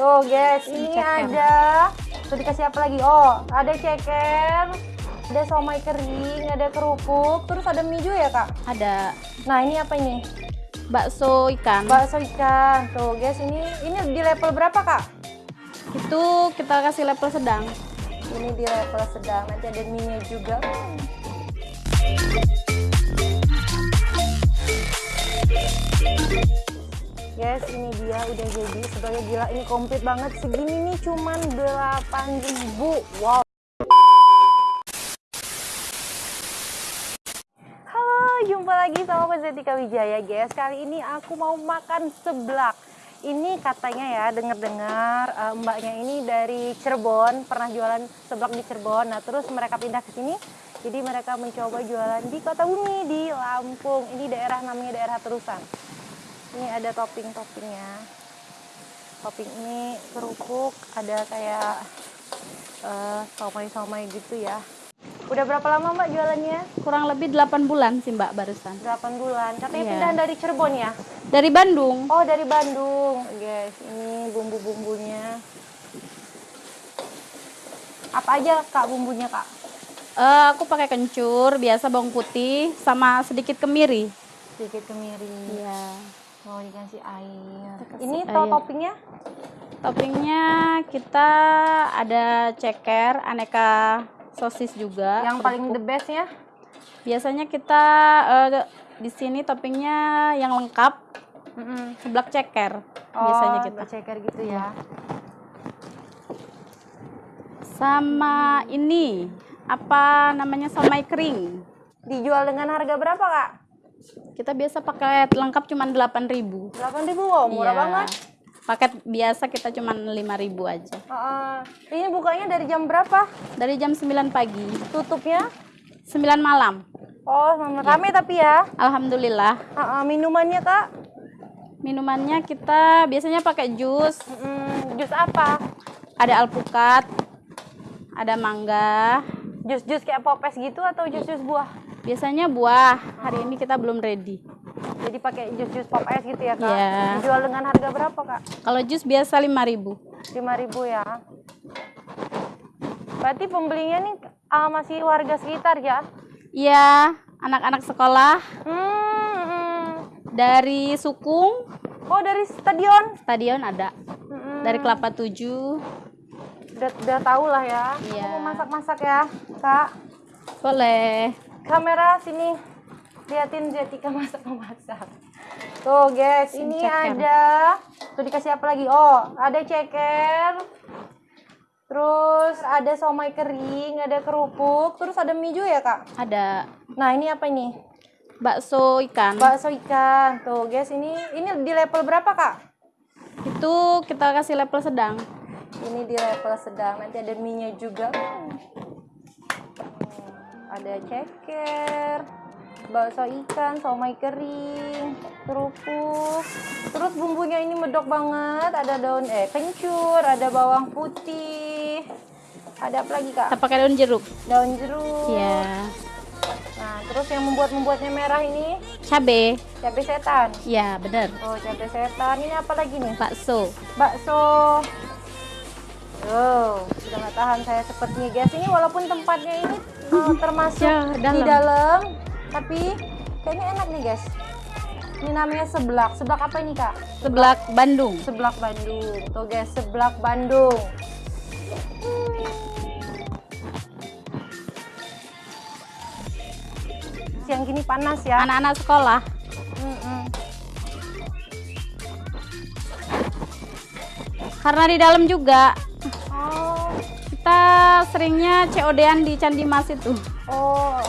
Tuh guys, ini ceker. ada Tuh dikasih apa lagi? Oh, ada ceker Ada somai kering, ada kerupuk Terus ada mie juga ya kak? Ada Nah ini apa ini? bakso ikan. Bakso ikan Tuh guys, ini ini di level berapa kak? Itu kita kasih level sedang. Ini di level sedang, nanti ada mie juga Guys, ini dia udah jadi sebagai gila ini komplit banget. Segini nih cuman 8.000. Wow. Halo, jumpa lagi sama Mbak Zetika Wijaya, guys. Kali ini aku mau makan seblak. Ini katanya ya, dengar-dengar eh, mbaknya ini dari Cirebon, pernah jualan seblak di Cirebon. Nah, terus mereka pindah ke sini. Jadi mereka mencoba jualan di Kota Bumi di Lampung. Ini daerah namanya daerah Terusan. Ini ada topping-toppingnya. Topping ini kerupuk, ada kayak eh, somai-somai gitu ya. Udah berapa lama Mbak jualannya? Kurang lebih 8 bulan sih Mbak barusan. 8 bulan. Katanya Iya. pindahan dari Cirebon ya? Dari Bandung. Oh, dari Bandung. Guys, ini bumbu-bumbunya. Apa aja Kak bumbunya, Kak? Eh, aku pakai kencur, biasa bawang putih sama sedikit kemiri. Sedikit kemiri. Iya. Mau dikasih air. Dikasih ini air. to toppingnya? Toppingnya kita ada ceker, aneka sosis juga. Yang paling kerupuk. the best ya? Biasanya kita eh, di sini toppingnya yang lengkap Mm-mm. seblak ceker. Oh, biasanya kita. ceker gitu ya. Sama ini apa namanya somai kering. Dijual dengan harga berapa, Kak? Kita biasa paket lengkap cuma 8.000. 8.000 wow, murah Iya. banget. Paket biasa kita cuma 5.000 aja. Heeh. ini bukanya dari jam berapa? Dari jam 9 pagi, Tutupnya? 9 malam. Oh, rame tapi ya. Alhamdulillah. Heeh, minumannya, Kak? Minumannya kita biasanya pakai jus, Mm, jus apa? ada alpukat, ada mangga. Jus-jus kayak popes gitu atau jus-jus buah? Biasanya buah. Hari ini kita belum ready. Jadi pakai jus-jus pop es gitu ya, Kak? Iya. Dijual dengan harga berapa, Kak? Kalau jus biasa 5.000. 5.000 ya. Berarti pembelinya nih ah, masih warga sekitar ya? Iya, anak-anak sekolah Hmm, hmm. dari Sukung, Oh, dari stadion? stadion ada. Hmm, Dari Kelapa 7. Udah, udah tahu lah ya. Iya. Aku mau masak-masak ya, Kak. Boleh. Kamera sini. Liatin Zetika masak-masak. Tuh, guys, ini Ceker. ada Tuh dikasih apa lagi? Oh, ada ceker. Terus ada somai kering, ada kerupuk, terus ada mie juga ya, Kak? Ada Nah, ini apa ini? bakso ikan. Bakso ikan. Tuh, guys, ini ini di level berapa, Kak? Itu kita kasih level sedang. Ini di level sedang. Nanti ada mie-nya juga. Ada ceker, bakso ikan, somai kering, kerupuk. Terus bumbunya ini medok banget. Ada daun eh kencur, ada bawang putih. Ada apa lagi, Kak? Kita pakai daun jeruk. Daun jeruk. Iya. Nah, terus yang membuat-membuatnya merah ini Cabe. cabai setan. Iya, benar. Oh, cabai setan. Ini apa lagi nih? Bakso. bakso Oh, sudah nggak tahan saya sepertinya guys. Ini walaupun tempatnya ini eh, termasuk Jauh, di dalam. dalam, tapi kayaknya enak nih guys. Ini namanya seblak. Seblak apa ini kak? Seblak Bandung. Seblak Bandung. Tuh guys, seblak Bandung. Siang gini panas ya. Anak-anak sekolah. Karena di dalam juga kita seringnya COD-an di Candi Mas itu. oh.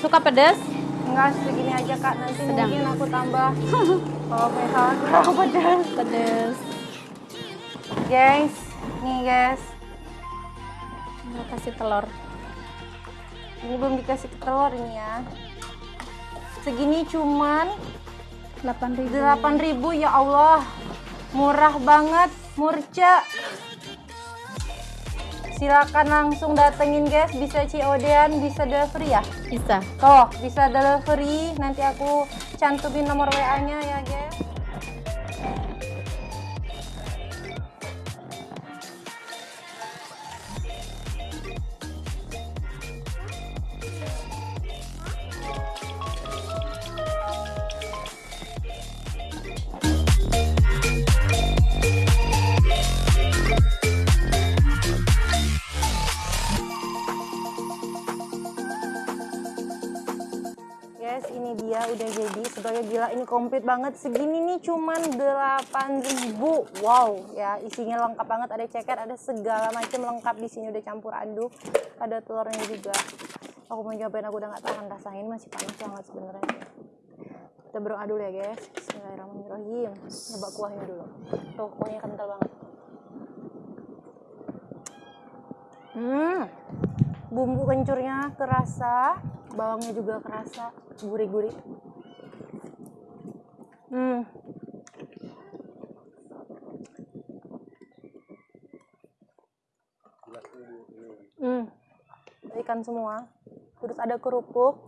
Suka pedas? Enggak segini aja kak, nanti Sedang. mungkin aku tambah kalau misalnya kurang pedas. Pedas. Guys, nih guys, Mau kasih telur. ini belum dikasih telur ini ya. Segini cuman 8.000. 8.000 ya Allah. Murah banget, murca. Silakan langsung datengin guys, bisa COD-an, bisa delivery ya? Bisa. Tuh, bisa delivery. Nanti aku cantumin nomor WA-nya ya, guys. Guys, gila ini komplit banget. Segini nih cuman 8000. Wow, ya isinya lengkap banget. Ada ceker, ada segala macam lengkap di sini udah campur aduk. Ada telurnya juga. Aku mau nyobain aku udah nggak tahan rasanya ini masih panas banget sebenarnya. Kita berdoa dulu ya, guys. Bismillahirrahmanirrahim. Coba kuahnya dulu. Tuh, kuahnya kental banget. Hmm. Bumbu kencurnya kerasa, bawangnya juga kerasa, gurih-gurih. Hmm. Hmm. Ikan semua. Terus ada kerupuk.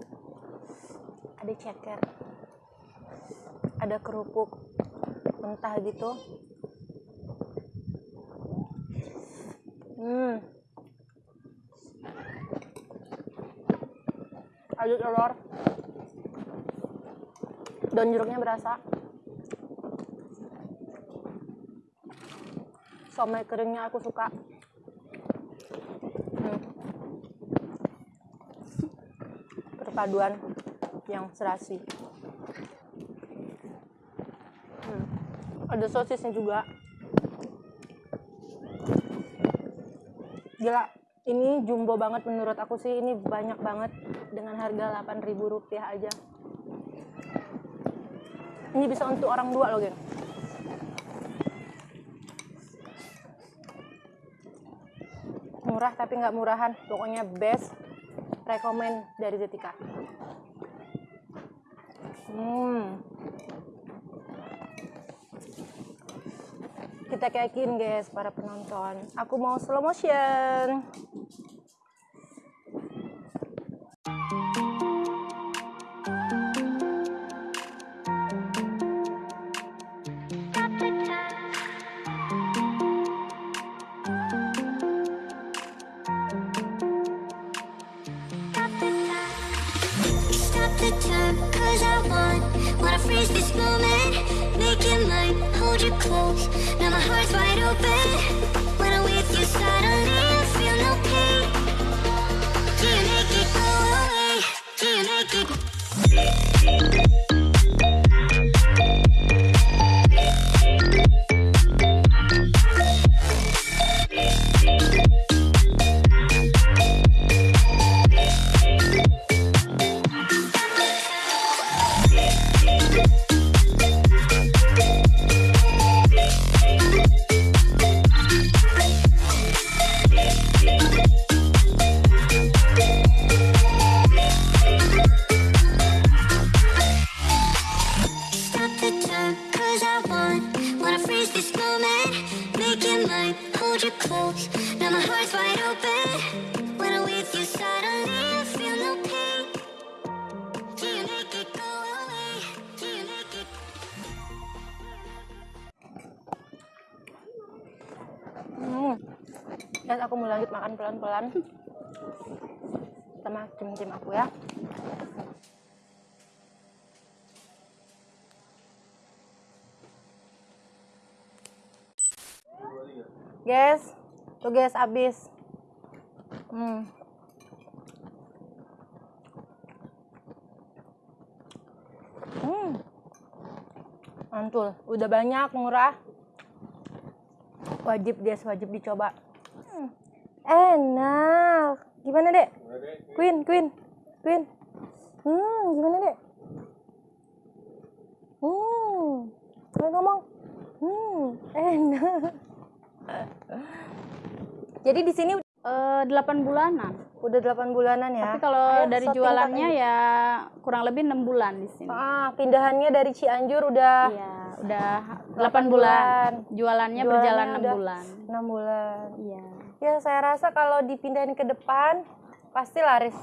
Ada ceker. Ada kerupuk mentah gitu. Hmm. Ada telur. Daun jeruknya berasa. Somai keringnya aku suka. Hmm. Perpaduan yang serasi. Hmm. Ada sosisnya juga. Gila, ini jumbo banget menurut aku sih. Ini banyak banget dengan harga 8.000 rupiah aja. Ini bisa untuk orang dua loh, geng. Murah tapi nggak murahan. Pokoknya best. Rekomen dari Zetika. Hmm. Kita yakin guys para penonton. Aku mau slow motion. The cause I want Wanna freeze this moment Make it mine, hold you close Now my heart's wide open Guys, aku mau lanjut makan pelan-pelan. Sama tim-tim aku ya. Guys, tuh guys habis. Hmm. Hmm. Mantul, udah banyak murah wajib guys wajib dicoba Hmm, enak gimana dek Queen Queen Queen hmm gimana dek hmm Queen ngomong hmm enak jadi di sini Eh, 8 bulanan. udah 8 bulanan ya Tapi kalau Ayo, dari jualannya ya kurang lebih enam bulan di sini. ah pindahannya dari Cianjur udah Iya, udah 8 Delapan bulan. bulan. Jualannya Jualannya berjalan 6 udah bulan. 6 bulan Iya. Ya saya rasa kalau dipindahin ke depan pasti laris.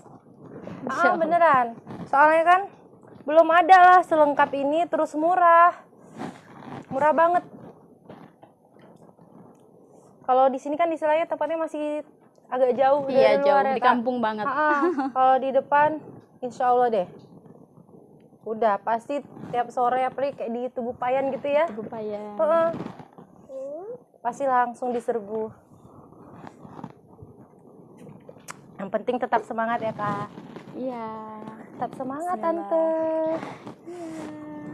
Ah beneran. Soalnya kan belum ada lah selengkap ini terus murah. Murah banget. Kalau di sini kan istilahnya tempatnya masih agak jauh Iya dari jauh luar ya, di Kak. kampung banget. Ah, kalau di depan insya Allah deh. Udah pasti tiap sore apalagi kayak di tubuh payan gitu ya. Upaya. Heeh. Pasti langsung diserbu. Yang penting tetap semangat ya kak. Iya. Tetap semangat Bismillah. tante.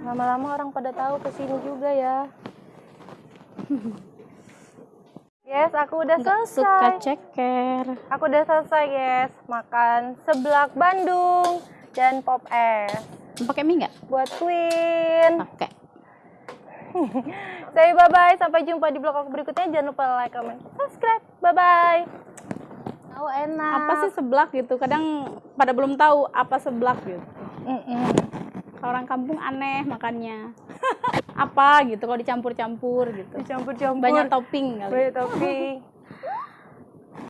Lama-lama orang pada tahu ke sini juga ya. Yes, aku udah Nggak selesai. suka ceker. Aku udah selesai guys makan seblak Bandung dan pop es Pakai mie nggak? buat Queen. Pakai. Saya bye bye sampai jumpa di vlog aku berikutnya. Jangan lupa like, comment, subscribe. Bye bye. Oh enak. Apa sih seblak gitu? Kadang pada belum tahu apa seblak gitu. Mm-mm. Kalau Orang kampung aneh makannya. apa gitu kalau dicampur-campur gitu. Dicampur-campur. Banyak topping kali. Banyak topping.